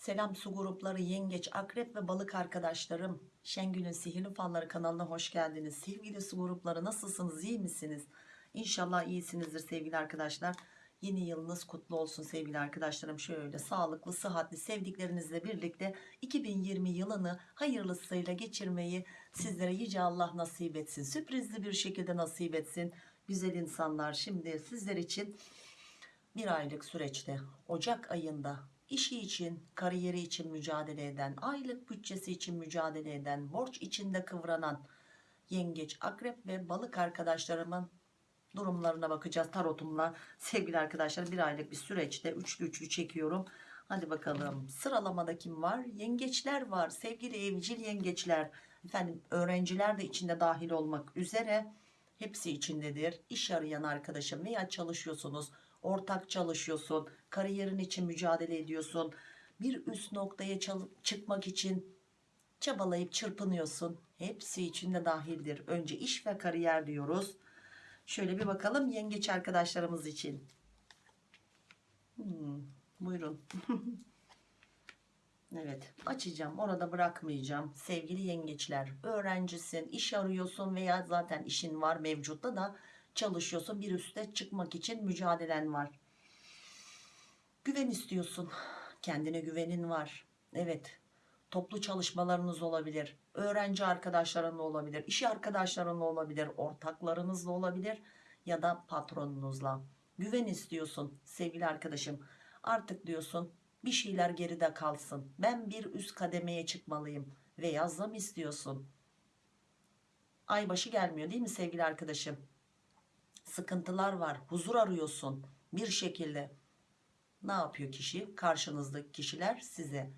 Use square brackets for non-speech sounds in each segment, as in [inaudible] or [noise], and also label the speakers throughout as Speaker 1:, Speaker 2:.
Speaker 1: Selam su grupları, yengeç, akrep ve balık arkadaşlarım. Şengül'ün Sihirli Falları kanalına hoş geldiniz. Sevgili su grupları nasılsınız, iyi misiniz? İnşallah iyisinizdir sevgili arkadaşlar. Yeni yılınız kutlu olsun sevgili arkadaşlarım. Şöyle sağlıklı, sıhhatli, sevdiklerinizle birlikte 2020 yılını hayırlısıyla geçirmeyi sizlere Yüce Allah nasip etsin. Sürprizli bir şekilde nasip etsin. Güzel insanlar şimdi sizler için bir aylık süreçte Ocak ayında işi için, kariyeri için mücadele eden, aylık bütçesi için mücadele eden, borç içinde kıvranan yengeç, akrep ve balık arkadaşlarımın durumlarına bakacağız tarotumla. Sevgili arkadaşlar bir aylık bir süreçte üçlü üçlü çekiyorum. Hadi bakalım sıralamada kim var? Yengeçler var. Sevgili evcil yengeçler. Efendim öğrenciler de içinde dahil olmak üzere hepsi içindedir. İş arayan arkadaşım veya çalışıyorsunuz ortak çalışıyorsun, kariyerin için mücadele ediyorsun, bir üst noktaya çıkmak için çabalayıp çırpınıyorsun. Hepsi içinde dahildir. Önce iş ve kariyer diyoruz. Şöyle bir bakalım yengeç arkadaşlarımız için. Hmm, buyurun. [laughs] evet açacağım orada bırakmayacağım. Sevgili yengeçler öğrencisin, iş arıyorsun veya zaten işin var mevcutta da çalışıyorsun bir üste çıkmak için mücadelen var. Güven istiyorsun. Kendine güvenin var. Evet toplu çalışmalarınız olabilir. Öğrenci arkadaşlarınla olabilir iş arkadaşlarınla olabilir ortaklarınızla olabilir ya da patronunuzla. Güven istiyorsun sevgili arkadaşım. Artık diyorsun bir şeyler geride kalsın. Ben bir üst kademeye çıkmalıyım. veya zam istiyorsun. Aybaşı gelmiyor değil mi sevgili arkadaşım sıkıntılar var huzur arıyorsun bir şekilde. Ne yapıyor kişi? Karşınızdaki kişiler size.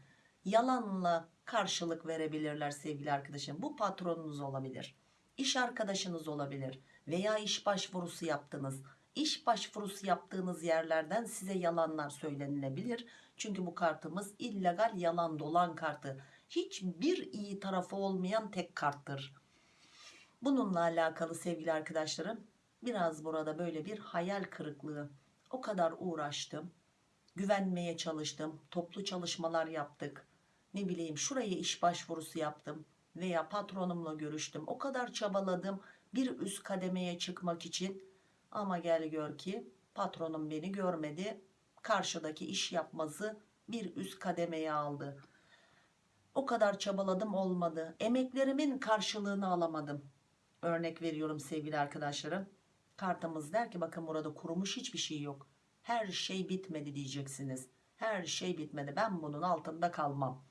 Speaker 1: Yalanla karşılık verebilirler sevgili arkadaşım. Bu patronunuz olabilir iş arkadaşınız olabilir veya iş başvurusu yaptınız. İş başvurusu yaptığınız yerlerden size yalanlar söylenilebilir. Çünkü bu kartımız illegal yalan dolan kartı. Hiçbir iyi tarafı olmayan tek karttır. Bununla alakalı sevgili arkadaşlarım biraz burada böyle bir hayal kırıklığı. O kadar uğraştım güvenmeye çalıştım toplu çalışmalar yaptık. Ne bileyim şuraya iş başvurusu yaptım veya patronumla görüştüm. O kadar çabaladım bir üst kademeye çıkmak için. Ama gel gör ki patronum beni görmedi. Karşıdaki iş yapmazı bir üst kademeye aldı. O kadar çabaladım olmadı. Emeklerimin karşılığını alamadım. Örnek veriyorum sevgili arkadaşlarım kartımız der ki bakın burada kurumuş hiçbir şey yok. Her şey bitmedi diyeceksiniz. Her şey bitmedi. Ben bunun altında kalmam.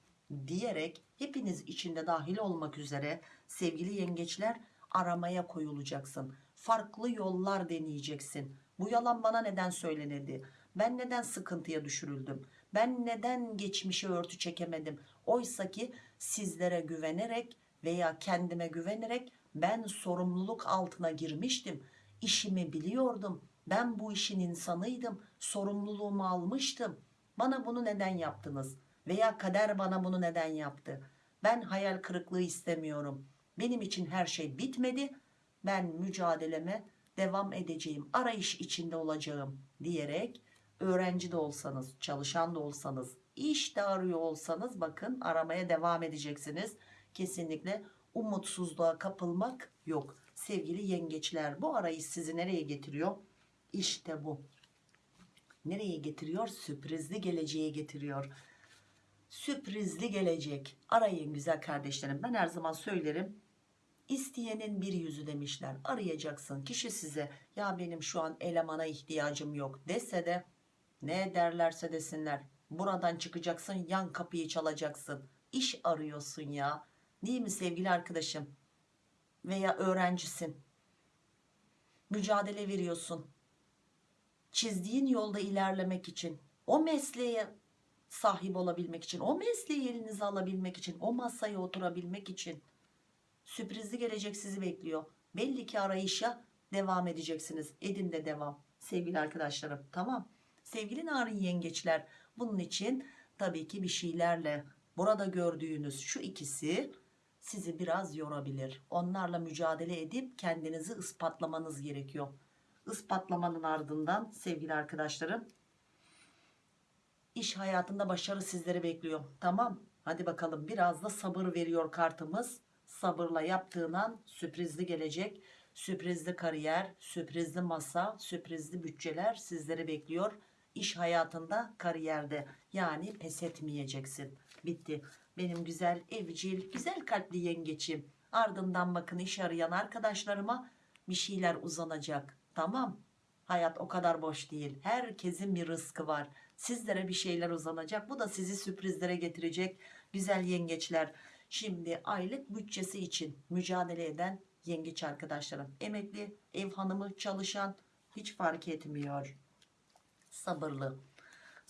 Speaker 1: diyerek hepiniz içinde dahil olmak üzere sevgili yengeçler aramaya koyulacaksın. Farklı yollar deneyeceksin. Bu yalan bana neden söylenildi ben neden sıkıntıya düşürüldüm? Ben neden geçmişe örtü çekemedim? Oysa ki sizlere güvenerek veya kendime güvenerek ben sorumluluk altına girmiştim işimi biliyordum. Ben bu işin insanıydım. Sorumluluğumu almıştım. Bana bunu neden yaptınız? Veya kader bana bunu neden yaptı? Ben hayal kırıklığı istemiyorum. Benim için her şey bitmedi. Ben mücadeleme devam edeceğim. Arayış içinde olacağım diyerek öğrenci de olsanız çalışan da olsanız iş de arıyor olsanız bakın aramaya devam edeceksiniz. Kesinlikle umutsuzluğa kapılmak yok sevgili yengeçler bu arayış sizi nereye getiriyor? İşte bu. Nereye getiriyor? Sürprizli geleceğe getiriyor. Sürprizli gelecek. Arayın güzel kardeşlerim. Ben her zaman söylerim isteyenin bir yüzü demişler. Arayacaksın kişi size. Ya benim şu an elemana ihtiyacım yok dese de ne derlerse desinler. Buradan çıkacaksın yan kapıyı çalacaksın. İş arıyorsun ya. Değil mi sevgili arkadaşım veya öğrencisin. Mücadele veriyorsun. Çizdiğin yolda ilerlemek için o mesleğe sahip olabilmek için o mesleği elinize alabilmek için o masaya oturabilmek için sürprizli gelecek sizi bekliyor. Belli ki arayışa devam edeceksiniz. Edin de devam sevgili arkadaşlarım tamam? Sevgili narin yengeçler bunun için tabii ki bir şeylerle burada gördüğünüz şu ikisi sizi biraz yorabilir onlarla mücadele edip kendinizi ispatlamanız gerekiyor ispatlamanın ardından sevgili arkadaşlarım İş hayatında başarı sizleri bekliyor. Tamam. Hadi bakalım biraz da sabır veriyor kartımız. Sabırla yaptığın an sürprizli gelecek. Sürprizli kariyer, sürprizli masa, sürprizli bütçeler sizleri bekliyor. İş hayatında, kariyerde. Yani pes etmeyeceksin. Bitti. Benim güzel evcil, güzel kalpli yengeçim. Ardından bakın iş arayan arkadaşlarıma bir şeyler uzanacak. Tamam. Hayat o kadar boş değil. Herkesin bir rızkı var. Sizlere bir şeyler uzanacak. Bu da sizi sürprizlere getirecek. Güzel yengeçler. Şimdi aylık bütçesi için mücadele eden yengeç arkadaşlarım. Emekli, ev hanımı, çalışan hiç fark etmiyor. Sabırlı.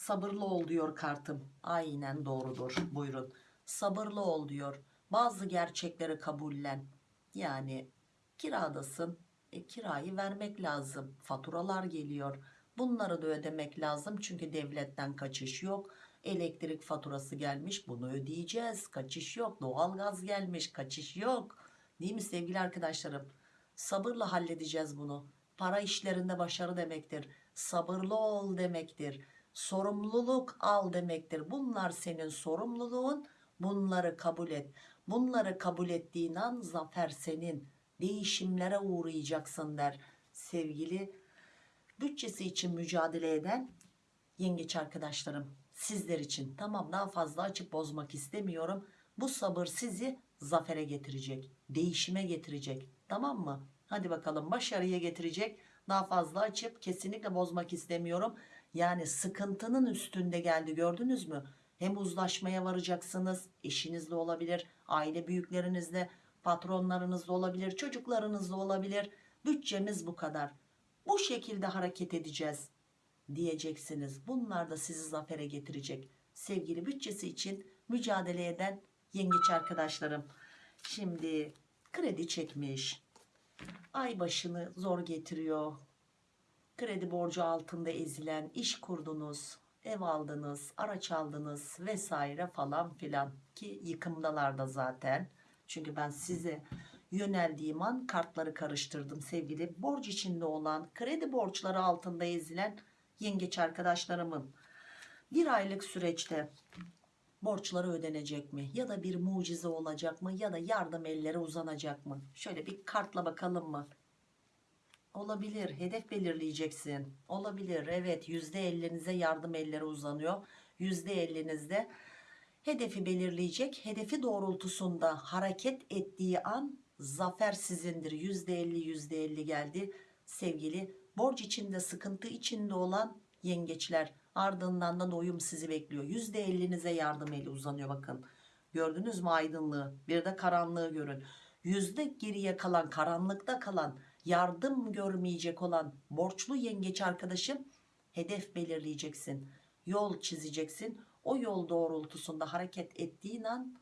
Speaker 1: Sabırlı ol diyor kartım. Aynen doğrudur. Buyurun. Sabırlı ol diyor. Bazı gerçekleri kabullen. Yani kiradasın. E, kirayı vermek lazım. Faturalar geliyor. Bunları da ödemek lazım. Çünkü devletten kaçış yok. Elektrik faturası gelmiş. Bunu ödeyeceğiz. Kaçış yok. Doğalgaz gelmiş. Kaçış yok. Değil mi sevgili arkadaşlarım? Sabırla halledeceğiz bunu. Para işlerinde başarı demektir. Sabırlı ol demektir. Sorumluluk al demektir. Bunlar senin sorumluluğun. Bunları kabul et. Bunları kabul ettiğin an zafer senin. Değişimlere uğrayacaksın der. Sevgili bütçesi için mücadele eden yengeç arkadaşlarım sizler için tamam daha fazla açıp bozmak istemiyorum bu sabır sizi zafere getirecek değişime getirecek tamam mı hadi bakalım başarıya getirecek daha fazla açıp kesinlikle bozmak istemiyorum yani sıkıntının üstünde geldi gördünüz mü hem uzlaşmaya varacaksınız eşinizle olabilir aile büyüklerinizle patronlarınızla olabilir çocuklarınızla olabilir bütçemiz bu kadar bu şekilde hareket edeceğiz diyeceksiniz. Bunlar da sizi zafere getirecek. Sevgili bütçesi için mücadele eden yengeç arkadaşlarım. Şimdi kredi çekmiş. Ay başını zor getiriyor. Kredi borcu altında ezilen iş kurdunuz, ev aldınız, araç aldınız vesaire falan filan ki yıkımdalar da zaten. Çünkü ben size yöneldiğim an kartları karıştırdım sevgili. Borç içinde olan kredi borçları altında ezilen yengeç arkadaşlarımın bir aylık süreçte borçları ödenecek mi? Ya da bir mucize olacak mı? Ya da yardım elleri uzanacak mı? Şöyle bir kartla bakalım mı olabilir hedef belirleyeceksin. Olabilir evet yüzde ellinize yardım elleri uzanıyor. Yüzde ellinizde hedefi belirleyecek hedefi doğrultusunda hareket ettiği an zafer sizindir. Yüzde elli yüzde elli geldi. Sevgili borç içinde sıkıntı içinde olan yengeçler ardından da doyum sizi bekliyor. Yüzde ellinize yardım eli uzanıyor bakın. Gördünüz mü aydınlığı? Bir de karanlığı görün. Yüzde geriye kalan karanlıkta kalan yardım görmeyecek olan borçlu yengeç arkadaşım hedef belirleyeceksin yol çizeceksin. O yol doğrultusunda hareket ettiğin an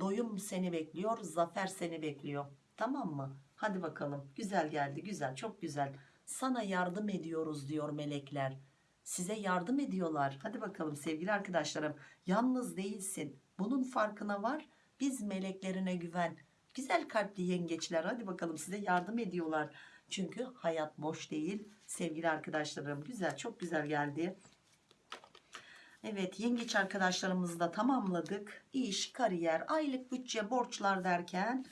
Speaker 1: doyum seni bekliyor zafer seni bekliyor. Tamam mı? Hadi bakalım. Güzel geldi güzel çok güzel. Sana yardım ediyoruz diyor melekler. Size yardım ediyorlar. Hadi bakalım sevgili arkadaşlarım. Yalnız değilsin. Bunun farkına var. Biz meleklerine güven güzel kalpli yengeçler hadi bakalım size yardım ediyorlar çünkü hayat boş değil sevgili arkadaşlarım güzel çok güzel geldi Evet yengeç arkadaşlarımızı da tamamladık iş kariyer aylık bütçe borçlar derken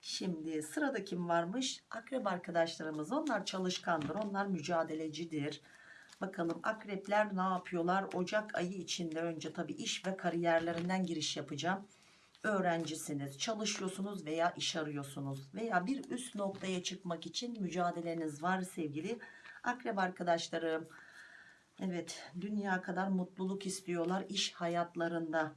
Speaker 1: Şimdi sırada kim varmış? Akrep arkadaşlarımız. Onlar çalışkandır. Onlar mücadelecidir. Bakalım akrepler ne yapıyorlar? Ocak ayı içinde önce tabii iş ve kariyerlerinden giriş yapacağım. Öğrencisiniz, çalışıyorsunuz veya iş arıyorsunuz veya bir üst noktaya çıkmak için mücadeleniz var sevgili akrep arkadaşlarım. Evet, dünya kadar mutluluk istiyorlar iş hayatlarında.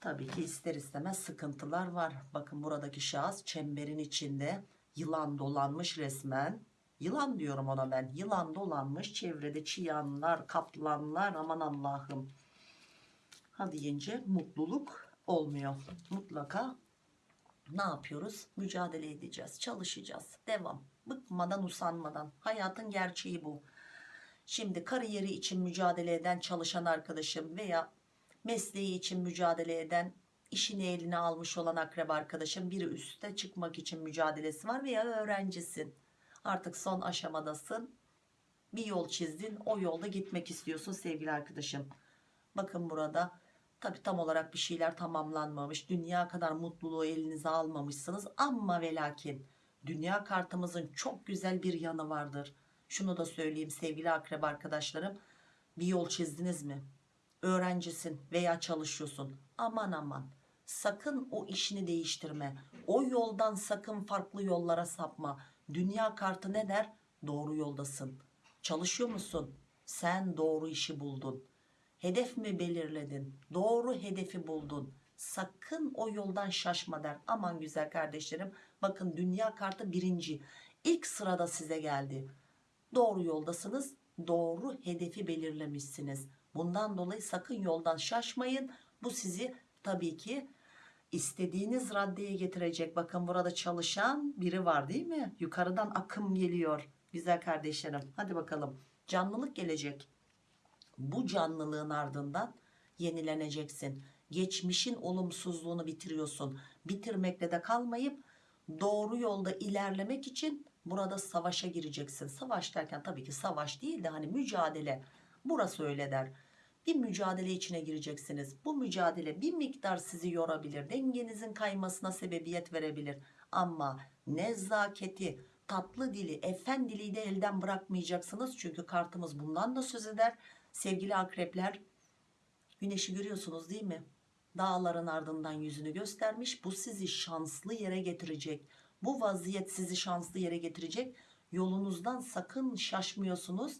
Speaker 1: Tabii ki ister istemez sıkıntılar var. Bakın buradaki şahıs çemberin içinde yılan dolanmış resmen. Yılan diyorum ona ben. Yılan dolanmış çevrede çıyanlar, kaplanlar aman Allah'ım. Hadi yenge mutluluk olmuyor. Mutlaka ne yapıyoruz? Mücadele edeceğiz, çalışacağız. Devam. Bıkmadan, usanmadan. Hayatın gerçeği bu. Şimdi kariyeri için mücadele eden çalışan arkadaşım veya mesleği için mücadele eden işini eline almış olan akrep arkadaşım biri üste çıkmak için mücadelesi var veya öğrencisin artık son aşamadasın bir yol çizdin o yolda gitmek istiyorsun sevgili arkadaşım bakın burada tabi tam olarak bir şeyler tamamlanmamış. Dünya kadar mutluluğu elinize almamışsınız. Ama ve lakin dünya kartımızın çok güzel bir yanı vardır. Şunu da söyleyeyim sevgili akrep arkadaşlarım. Bir yol çizdiniz mi? Öğrencisin veya çalışıyorsun. Aman aman. Sakın o işini değiştirme. O yoldan sakın farklı yollara sapma. Dünya kartı ne der? Doğru yoldasın. Çalışıyor musun? Sen doğru işi buldun hedef mi belirledin? Doğru hedefi buldun. Sakın o yoldan şaşma der. Aman güzel kardeşlerim bakın dünya kartı birinci. İlk sırada size geldi. Doğru yoldasınız doğru hedefi belirlemişsiniz. Bundan dolayı sakın yoldan şaşmayın. Bu sizi tabii ki istediğiniz raddeye getirecek. Bakın burada çalışan biri var değil mi? Yukarıdan akım geliyor. Güzel kardeşlerim hadi bakalım. Canlılık gelecek bu canlılığın ardından yenileneceksin. Geçmişin olumsuzluğunu bitiriyorsun. Bitirmekle de kalmayıp doğru yolda ilerlemek için burada savaşa gireceksin. Savaş derken tabii ki savaş değil de hani mücadele. Burası öyle der. Bir mücadele içine gireceksiniz. Bu mücadele bir miktar sizi yorabilir. Dengenizin kaymasına sebebiyet verebilir. Ama nezaketi tatlı dili efendiliği de elden bırakmayacaksınız. Çünkü kartımız bundan da söz eder sevgili akrepler güneşi görüyorsunuz değil mi? Dağların ardından yüzünü göstermiş. Bu sizi şanslı yere getirecek. Bu vaziyet sizi şanslı yere getirecek. Yolunuzdan sakın şaşmıyorsunuz.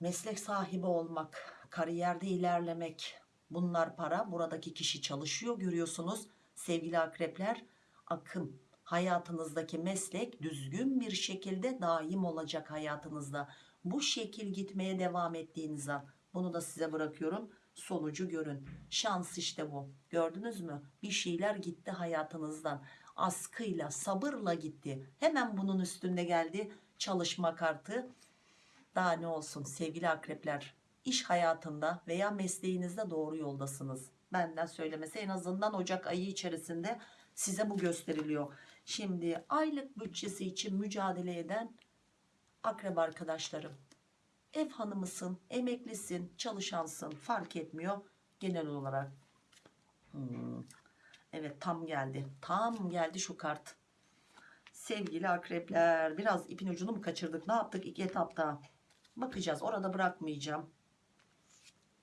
Speaker 1: Meslek sahibi olmak kariyerde ilerlemek bunlar para. Buradaki kişi çalışıyor görüyorsunuz. Sevgili akrepler akım. Hayatınızdaki meslek düzgün bir şekilde daim olacak hayatınızda bu şekil gitmeye devam ettiğiniz an bunu da size bırakıyorum sonucu görün. Şans işte bu. Gördünüz mü? Bir şeyler gitti hayatınızdan. Askıyla sabırla gitti. Hemen bunun üstünde geldi çalışma kartı. Daha ne olsun sevgili akrepler iş hayatında veya mesleğinizde doğru yoldasınız. Benden söylemesi en azından Ocak ayı içerisinde size bu gösteriliyor. Şimdi aylık bütçesi için mücadele eden akrep arkadaşlarım. Ev hanımısın emeklisin çalışansın fark etmiyor genel olarak. Hmm. evet tam geldi. Tam geldi şu kart. Sevgili akrepler biraz ipin ucunu mu kaçırdık? Ne yaptık ilk etapta? Bakacağız orada bırakmayacağım.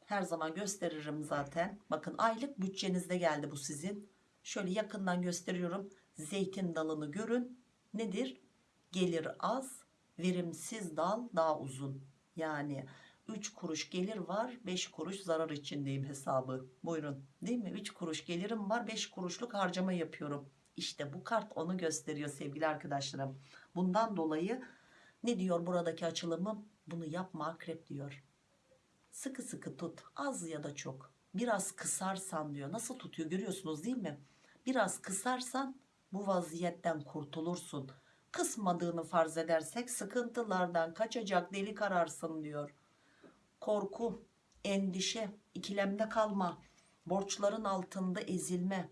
Speaker 1: Her zaman gösteririm zaten. Bakın aylık bütçenizde geldi bu sizin. Şöyle yakından gösteriyorum. Zeytin dalını görün. Nedir? Gelir az verimsiz dal daha uzun. Yani 3 kuruş gelir var 5 kuruş zarar içindeyim hesabı. Buyurun. Değil mi? 3 kuruş gelirim var 5 kuruşluk harcama yapıyorum. İşte bu kart onu gösteriyor sevgili arkadaşlarım. Bundan dolayı ne diyor buradaki açılımım? Bunu yapma akrep diyor. Sıkı sıkı tut. Az ya da çok. Biraz kısarsan diyor. Nasıl tutuyor görüyorsunuz değil mi? Biraz kısarsan bu vaziyetten kurtulursun kısmadığını farz edersek sıkıntılardan kaçacak delik ararsın diyor. Korku endişe ikilemde kalma borçların altında ezilme.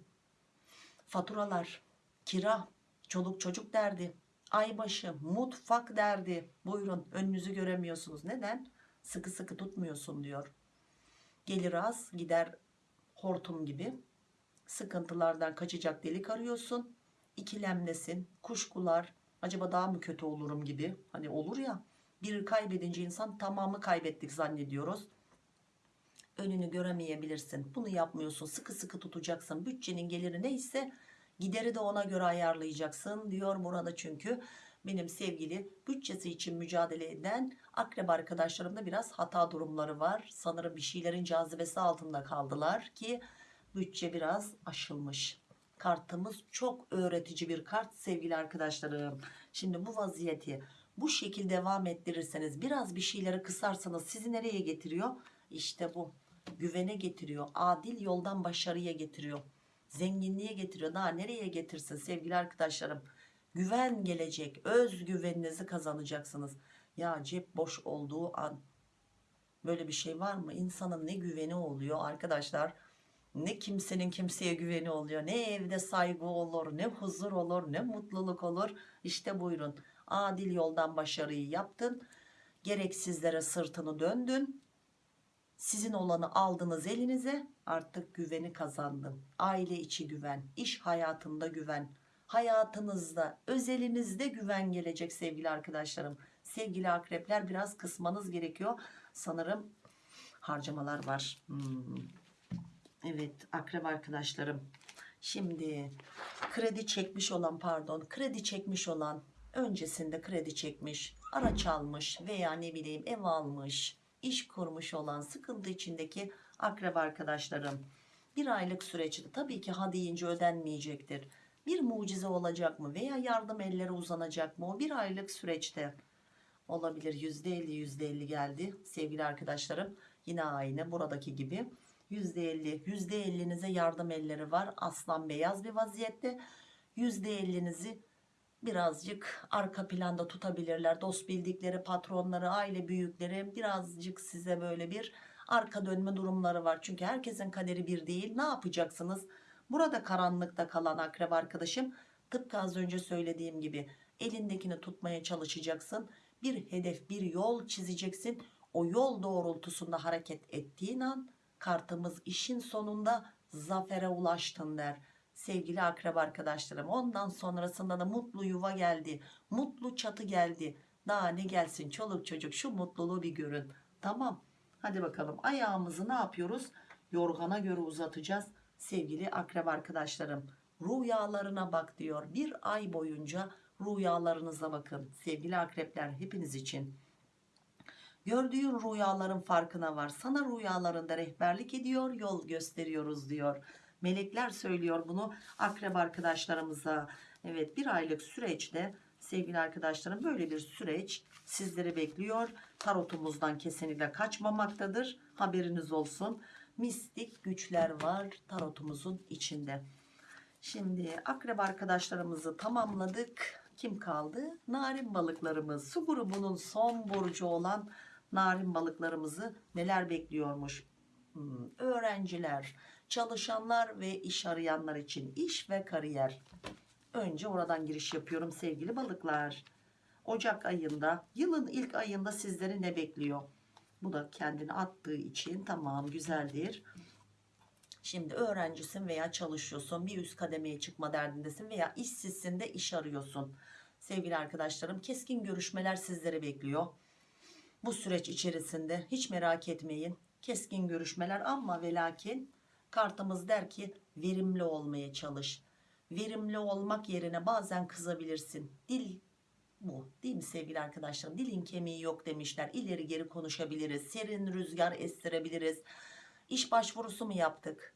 Speaker 1: Faturalar kira çoluk çocuk derdi aybaşı mutfak derdi. Buyurun önünüzü göremiyorsunuz. Neden? Sıkı sıkı tutmuyorsun diyor. Gelir az gider hortum gibi. Sıkıntılardan kaçacak delik arıyorsun. İkilemdesin kuşkular acaba daha mı kötü olurum gibi. Hani olur ya bir kaybedince insan tamamı kaybettik zannediyoruz. Önünü göremeyebilirsin. Bunu yapmıyorsun. Sıkı sıkı tutacaksın. Bütçenin geliri neyse gideri de ona göre ayarlayacaksın diyor burada çünkü benim sevgili bütçesi için mücadele eden akrep arkadaşlarımda biraz hata durumları var. Sanırım bir şeylerin cazibesi altında kaldılar ki bütçe biraz aşılmış kartımız çok öğretici bir kart sevgili arkadaşlarım. Şimdi bu vaziyeti bu şekilde devam ettirirseniz biraz bir şeyleri kısarsanız sizi nereye getiriyor? İşte bu güvene getiriyor adil yoldan başarıya getiriyor zenginliğe getiriyor. Daha nereye getirsin sevgili arkadaşlarım? Güven gelecek özgüveninizi kazanacaksınız. Ya cep boş olduğu an böyle bir şey var mı? İnsanın ne güveni oluyor arkadaşlar ne kimsenin kimseye güveni oluyor ne evde saygı olur ne huzur olur ne mutluluk olur. İşte buyurun adil yoldan başarıyı yaptın gereksizlere sırtını döndün. Sizin olanı aldınız elinize artık güveni kazandım aile içi güven iş hayatında güven hayatınızda özelinizde güven gelecek sevgili arkadaşlarım. Sevgili akrepler biraz kısmanız gerekiyor. Sanırım harcamalar var. Hmm. Evet akrep arkadaşlarım. Şimdi kredi çekmiş olan pardon kredi çekmiş olan öncesinde kredi çekmiş araç almış veya ne bileyim ev almış iş kurmuş olan sıkıntı içindeki akrep arkadaşlarım. Bir aylık süreçte tabii ki ha deyince ödenmeyecektir. Bir mucize olacak mı veya yardım elleri uzanacak mı? O bir aylık süreçte olabilir. %50 %50 geldi sevgili arkadaşlarım yine aynı buradaki gibi. %50 %50'nize yardım elleri var. Aslan beyaz bir vaziyette. %50'nizi birazcık arka planda tutabilirler. Dost bildikleri patronları aile büyükleri birazcık size böyle bir arka dönme durumları var. Çünkü herkesin kaderi bir değil. Ne yapacaksınız? Burada karanlıkta kalan akrep arkadaşım tıpkı az önce söylediğim gibi elindekini tutmaya çalışacaksın. Bir hedef bir yol çizeceksin o yol doğrultusunda hareket ettiğin an kartımız işin sonunda zafere ulaştın der. Sevgili akrep arkadaşlarım ondan sonrasında da mutlu yuva geldi mutlu çatı geldi. Daha ne gelsin çoluk çocuk şu mutluluğu bir görün. Tamam hadi bakalım ayağımızı ne yapıyoruz? Yorgana göre uzatacağız. Sevgili akrep arkadaşlarım rüyalarına bak diyor. Bir ay boyunca rüyalarınıza bakın. Sevgili akrepler hepiniz için gördüğün rüyaların farkına var. Sana rüyalarında rehberlik ediyor yol gösteriyoruz diyor. Melekler söylüyor bunu akrep arkadaşlarımıza. Evet bir aylık süreçte sevgili arkadaşlarım böyle bir süreç sizleri bekliyor. Tarotumuzdan kesinlikle kaçmamaktadır. Haberiniz olsun. Mistik güçler var tarotumuzun içinde. Şimdi akrep arkadaşlarımızı tamamladık. Kim kaldı? Narin balıklarımız. Su grubunun son burcu olan narin balıklarımızı neler bekliyormuş? Hmm, öğrenciler çalışanlar ve iş arayanlar için iş ve kariyer. Önce oradan giriş yapıyorum sevgili balıklar. Ocak ayında yılın ilk ayında sizleri ne bekliyor? Bu da kendini attığı için tamam güzeldir. Şimdi öğrencisin veya çalışıyorsun bir üst kademeye çıkma derdindesin veya işsizsin de iş arıyorsun. Sevgili arkadaşlarım keskin görüşmeler sizleri bekliyor bu süreç içerisinde hiç merak etmeyin. Keskin görüşmeler ama ve lakin kartımız der ki verimli olmaya çalış. Verimli olmak yerine bazen kızabilirsin. Dil bu değil mi sevgili arkadaşlarım? Dilin kemiği yok demişler. İleri geri konuşabiliriz. Serin rüzgar estirebiliriz. İş başvurusu mu yaptık?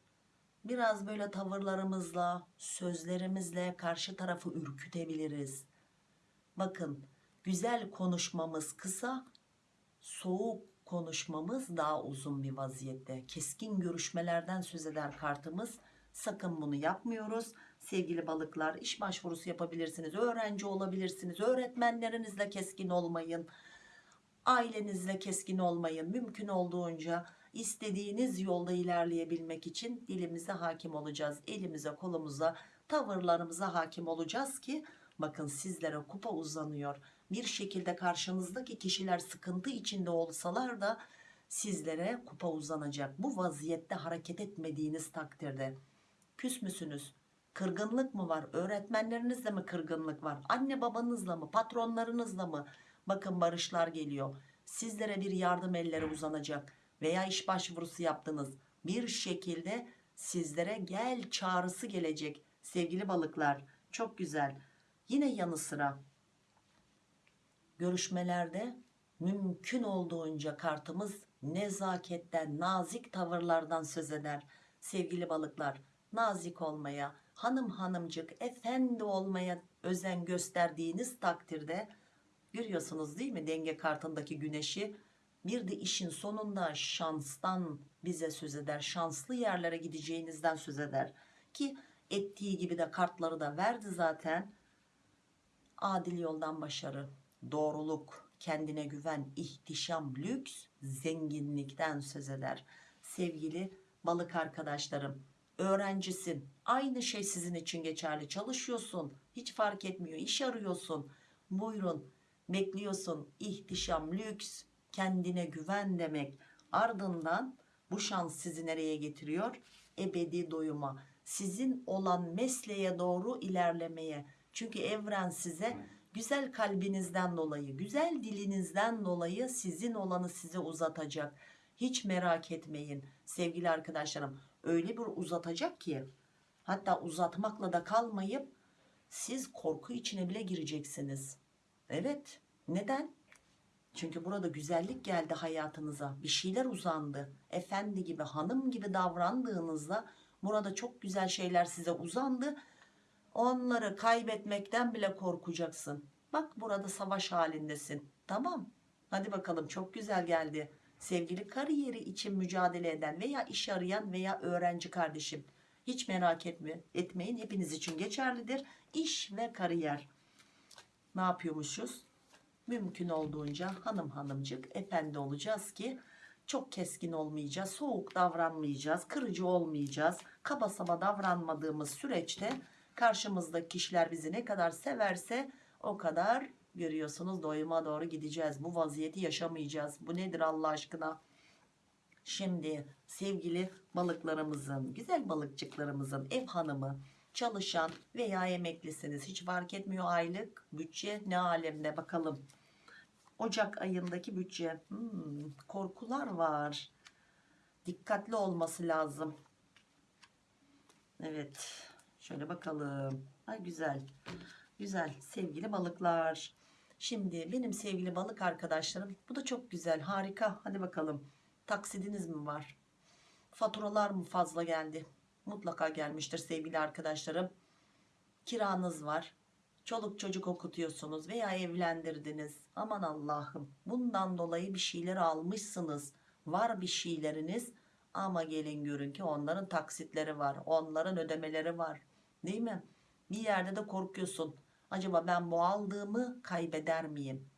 Speaker 1: Biraz böyle tavırlarımızla sözlerimizle karşı tarafı ürkütebiliriz. Bakın güzel konuşmamız kısa soğuk konuşmamız daha uzun bir vaziyette. Keskin görüşmelerden söz eder kartımız. Sakın bunu yapmıyoruz. Sevgili balıklar iş başvurusu yapabilirsiniz. Öğrenci olabilirsiniz. Öğretmenlerinizle keskin olmayın. Ailenizle keskin olmayın. Mümkün olduğunca istediğiniz yolda ilerleyebilmek için dilimize hakim olacağız. Elimize kolumuza tavırlarımıza hakim olacağız ki bakın sizlere kupa uzanıyor bir şekilde karşınızdaki kişiler sıkıntı içinde olsalar da sizlere kupa uzanacak. Bu vaziyette hareket etmediğiniz takdirde. Küs müsünüz? Kırgınlık mı var? Öğretmenlerinizle mi kırgınlık var? Anne babanızla mı? Patronlarınızla mı? Bakın barışlar geliyor. Sizlere bir yardım elleri uzanacak. Veya iş başvurusu yaptınız. Bir şekilde sizlere gel çağrısı gelecek sevgili balıklar. Çok güzel. Yine yanı sıra görüşmelerde mümkün olduğunca kartımız nezaketten nazik tavırlardan söz eder. Sevgili balıklar nazik olmaya hanım hanımcık efendi olmaya özen gösterdiğiniz takdirde görüyorsunuz değil mi denge kartındaki güneşi? Bir de işin sonunda şanstan bize söz eder şanslı yerlere gideceğinizden söz eder. Ki ettiği gibi de kartları da verdi zaten. Adil yoldan başarı doğruluk kendine güven ihtişam lüks zenginlikten söz eder sevgili balık arkadaşlarım öğrencisin aynı şey sizin için geçerli çalışıyorsun hiç fark etmiyor iş arıyorsun buyurun bekliyorsun ihtişam lüks kendine güven demek Ardından bu şans sizi nereye getiriyor? Ebedi doyuma. Sizin olan mesleğe doğru ilerlemeye. Çünkü evren size güzel kalbinizden dolayı, güzel dilinizden dolayı sizin olanı size uzatacak. Hiç merak etmeyin sevgili arkadaşlarım. Öyle bir uzatacak ki hatta uzatmakla da kalmayıp siz korku içine bile gireceksiniz. Evet. Neden? Çünkü burada güzellik geldi hayatınıza. Bir şeyler uzandı. Efendi gibi, hanım gibi davrandığınızda burada çok güzel şeyler size uzandı. Onları kaybetmekten bile korkacaksın. Bak burada savaş halindesin. Tamam. Hadi bakalım çok güzel geldi. Sevgili kariyeri için mücadele eden veya iş arayan veya öğrenci kardeşim. Hiç merak etme, etmeyin. Hepiniz için geçerlidir. İş ve kariyer. Ne yapıyormuşuz? Mümkün olduğunca hanım hanımcık efendi olacağız ki çok keskin olmayacağız, soğuk davranmayacağız, kırıcı olmayacağız. Kaba saba davranmadığımız süreçte karşımızdaki kişiler bizi ne kadar severse o kadar görüyorsunuz doyuma doğru gideceğiz. Bu vaziyeti yaşamayacağız. Bu nedir Allah aşkına? Şimdi sevgili balıklarımızın, güzel balıkçıklarımızın ev hanımı, çalışan veya emeklisiniz hiç fark etmiyor aylık bütçe ne alemde bakalım. Ocak ayındaki bütçe hmm, korkular var. Dikkatli olması lazım. Evet. Şöyle bakalım. Ay güzel. Güzel sevgili balıklar. Şimdi benim sevgili balık arkadaşlarım bu da çok güzel harika. Hadi bakalım. Taksidiniz mi var? Faturalar mı fazla geldi? Mutlaka gelmiştir sevgili arkadaşlarım. Kiranız var. Çoluk çocuk okutuyorsunuz veya evlendirdiniz. Aman Allah'ım. Bundan dolayı bir şeyler almışsınız. Var bir şeyleriniz ama gelin görün ki onların taksitleri var. Onların ödemeleri var. Değil mi? Bir yerde de korkuyorsun. Acaba ben bu aldığımı kaybeder miyim?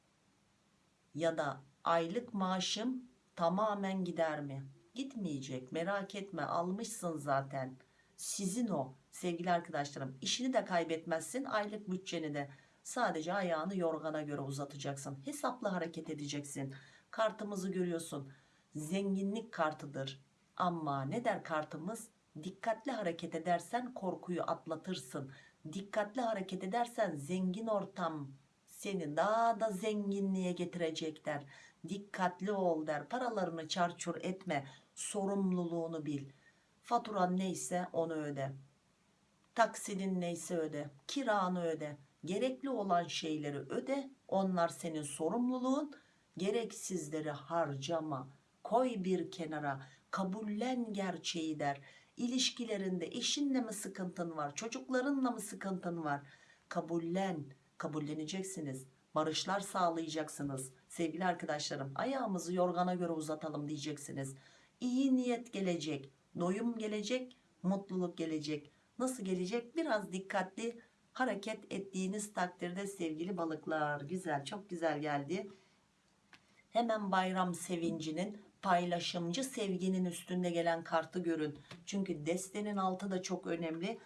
Speaker 1: Ya da aylık maaşım tamamen gider mi? Gitmeyecek. Merak etme. Almışsın zaten. Sizin o sevgili arkadaşlarım. İşini de kaybetmezsin. Aylık bütçeni de. Sadece ayağını yorgana göre uzatacaksın. Hesaplı hareket edeceksin. Kartımızı görüyorsun. Zenginlik kartıdır. Ama ne der kartımız? Dikkatli hareket edersen korkuyu atlatırsın. Dikkatli hareket edersen zengin ortam seni daha da zenginliğe getirecek der. Dikkatli ol der. Paralarını çarçur etme. Sorumluluğunu bil. Faturan neyse onu öde. Taksidin neyse öde. Kiranı öde. Gerekli olan şeyleri öde. Onlar senin sorumluluğun. Gereksizleri harcama. Koy bir kenara. Kabullen gerçeği der. İlişkilerinde eşinle mi sıkıntın var? Çocuklarınla mı sıkıntın var? Kabullen. Kabulleneceksiniz. Barışlar sağlayacaksınız. Sevgili arkadaşlarım ayağımızı yorgana göre uzatalım diyeceksiniz. İyi niyet gelecek. Doyum gelecek. Mutluluk gelecek. Nasıl gelecek? Biraz dikkatli hareket ettiğiniz takdirde sevgili balıklar. Güzel çok güzel geldi. Hemen bayram sevincinin paylaşımcı sevginin üstünde gelen kartı görün. Çünkü destenin altı da çok önemli.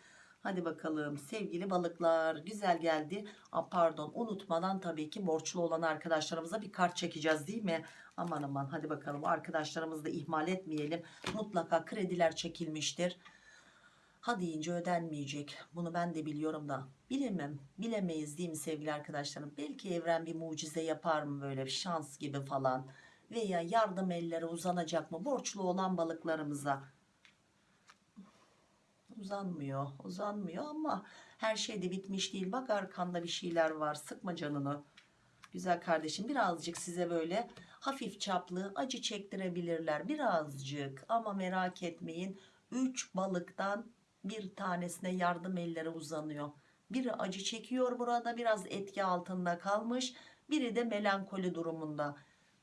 Speaker 1: Hadi bakalım sevgili balıklar güzel geldi. Aa, pardon unutmadan tabii ki borçlu olan arkadaşlarımıza bir kart çekeceğiz değil mi? Aman aman hadi bakalım arkadaşlarımızı da ihmal etmeyelim. Mutlaka krediler çekilmiştir. Ha deyince ödenmeyecek. Bunu ben de biliyorum da. Bilemem. Bilemeyiz değil mi sevgili arkadaşlarım? Belki evren bir mucize yapar mı böyle bir şans gibi falan. Veya yardım elleri uzanacak mı borçlu olan balıklarımıza? Uzanmıyor. Uzanmıyor ama her şey de bitmiş değil. Bak arkanda bir şeyler var. Sıkma canını. Güzel kardeşim birazcık size böyle hafif çaplı acı çektirebilirler. Birazcık ama merak etmeyin. 3 balıktan bir tanesine yardım elleri uzanıyor. Biri acı çekiyor burada biraz etki altında kalmış. Biri de melankoli durumunda.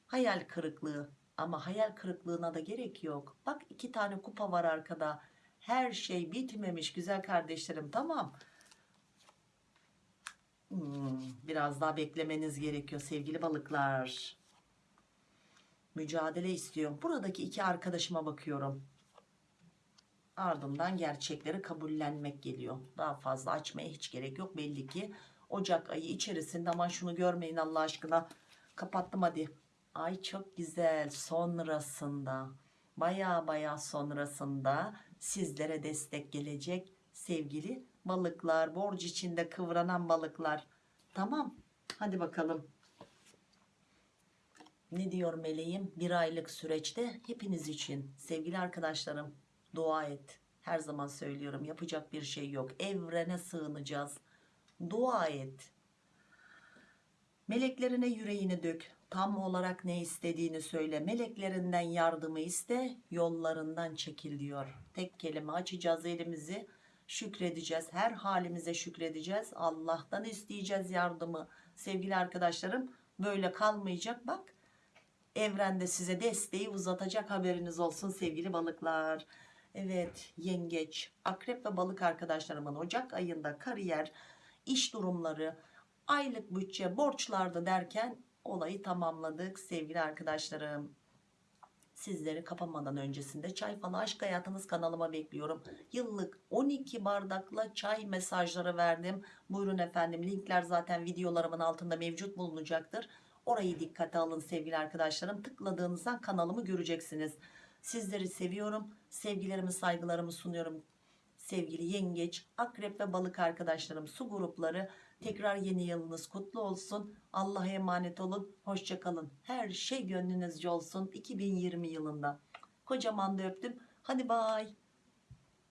Speaker 1: Hayal kırıklığı ama hayal kırıklığına da gerek yok. Bak iki tane kupa var arkada. Her şey bitmemiş güzel kardeşlerim tamam. Hmm, biraz daha beklemeniz gerekiyor sevgili balıklar. Mücadele istiyor. Buradaki iki arkadaşıma bakıyorum. Ardından gerçekleri kabullenmek geliyor. Daha fazla açmaya hiç gerek yok. Belli ki Ocak ayı içerisinde aman şunu görmeyin Allah aşkına. Kapattım hadi. Ay çok güzel. Sonrasında baya baya sonrasında sizlere destek gelecek sevgili balıklar. Borç içinde kıvranan balıklar. Tamam. Hadi bakalım. Ne diyor meleğim? Bir aylık süreçte hepiniz için sevgili arkadaşlarım dua et. Her zaman söylüyorum yapacak bir şey yok. Evrene sığınacağız. Dua et. Meleklerine yüreğini dök. Tam olarak ne istediğini söyle. Meleklerinden yardımı iste. Yollarından çekil diyor. Tek kelime açacağız elimizi. Şükredeceğiz. Her halimize şükredeceğiz. Allah'tan isteyeceğiz yardımı. Sevgili arkadaşlarım böyle kalmayacak. Bak evrende size desteği uzatacak haberiniz olsun sevgili balıklar. Evet yengeç, akrep ve balık arkadaşlarımın Ocak ayında kariyer, iş durumları, aylık bütçe, borçlarda derken olayı tamamladık sevgili arkadaşlarım. Sizleri kapamadan öncesinde çay falı aşk hayatınız kanalıma bekliyorum. Yıllık 12 bardakla çay mesajları verdim. Buyurun efendim linkler zaten videolarımın altında mevcut bulunacaktır. Orayı dikkate alın sevgili arkadaşlarım. Tıkladığınızda kanalımı göreceksiniz. Sizleri seviyorum. Sevgilerimi saygılarımı sunuyorum. Sevgili yengeç, akrep ve balık arkadaşlarım su grupları tekrar yeni yılınız kutlu olsun. Allah'a emanet olun. Hoşçakalın. Her şey gönlünüzce olsun 2020 yılında. Kocaman da öptüm. Hadi bay.